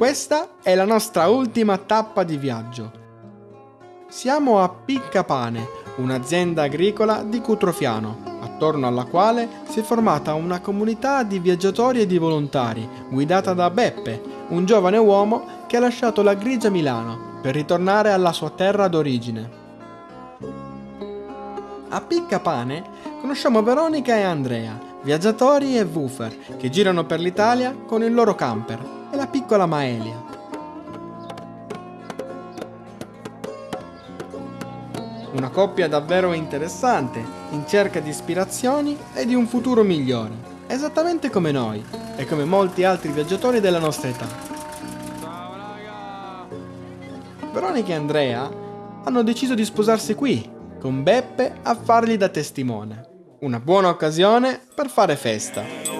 Questa è la nostra ultima tappa di viaggio. Siamo a Piccapane, un'azienda agricola di Cutrofiano, attorno alla quale si è formata una comunità di viaggiatori e di volontari, guidata da Beppe, un giovane uomo che ha lasciato la grigia Milano per ritornare alla sua terra d'origine. A Piccapane conosciamo Veronica e Andrea, viaggiatori e woofer che girano per l'Italia con il loro camper piccola Maelia. Una coppia davvero interessante, in cerca di ispirazioni e di un futuro migliore, esattamente come noi e come molti altri viaggiatori della nostra età. Veronica e Andrea hanno deciso di sposarsi qui, con Beppe a fargli da testimone. Una buona occasione per fare festa.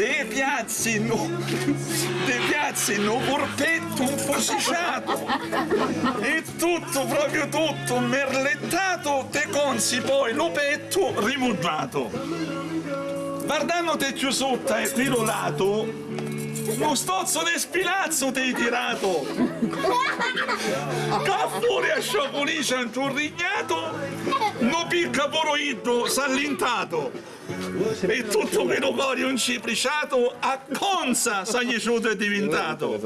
de piazzino, de piazzino corpetto infosiciato. E tutto, proprio tutto, merlettato, te consi poi lo petto rimugiato. Guardando te più sotto e quello lato, uno stozzo di spilazzo ti hai tirato! Caffure a sciocolice inturrignato! No picca poroiddo sallintato! E tutto quello corio incipriciato a conza saglieciuto è diventato!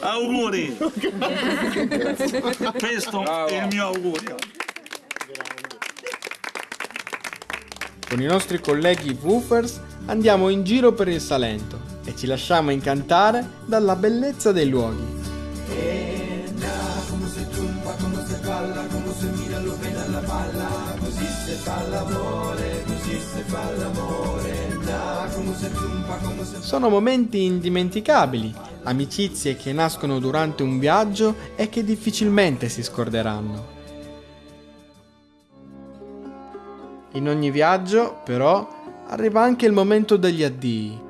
Auguri! Questo è il mio augurio! Con i nostri colleghi woofers andiamo in giro per il Salento e ci lasciamo incantare dalla bellezza dei luoghi. Sono momenti indimenticabili, amicizie che nascono durante un viaggio e che difficilmente si scorderanno. In ogni viaggio, però, arriva anche il momento degli addii,